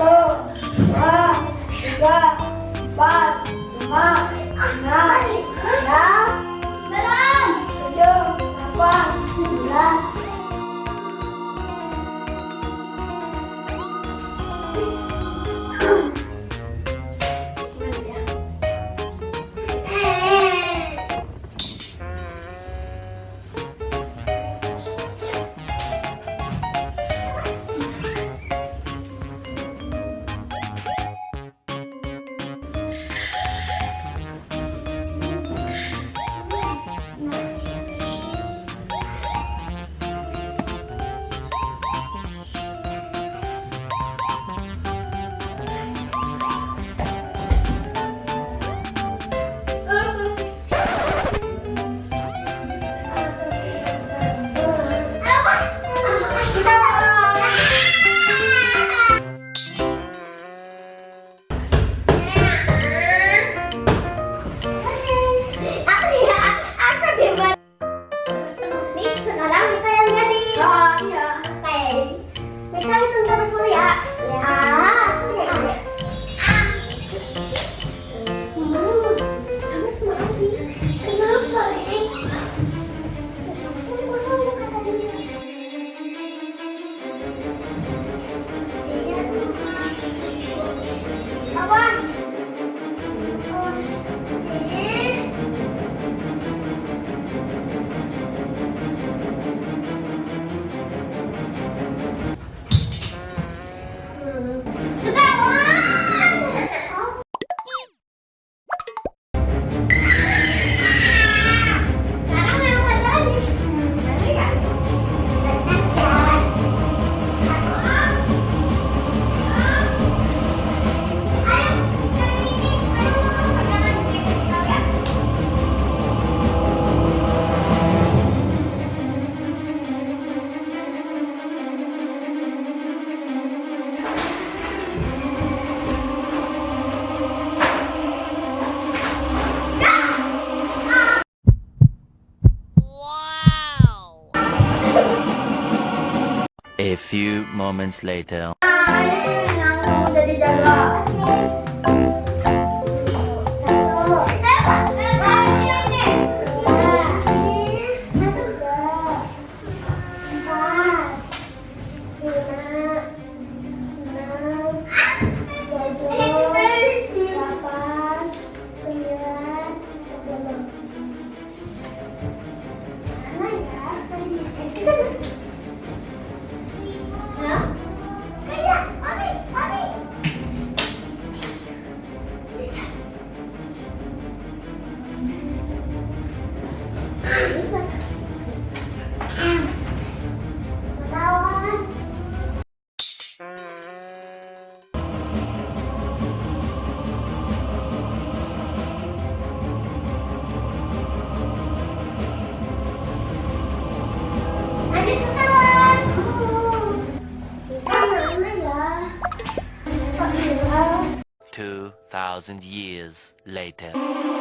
ต้ว่าว่าบ้านมาหน้าหน้าเนเดิน้า A few moments later. 2,000 years later.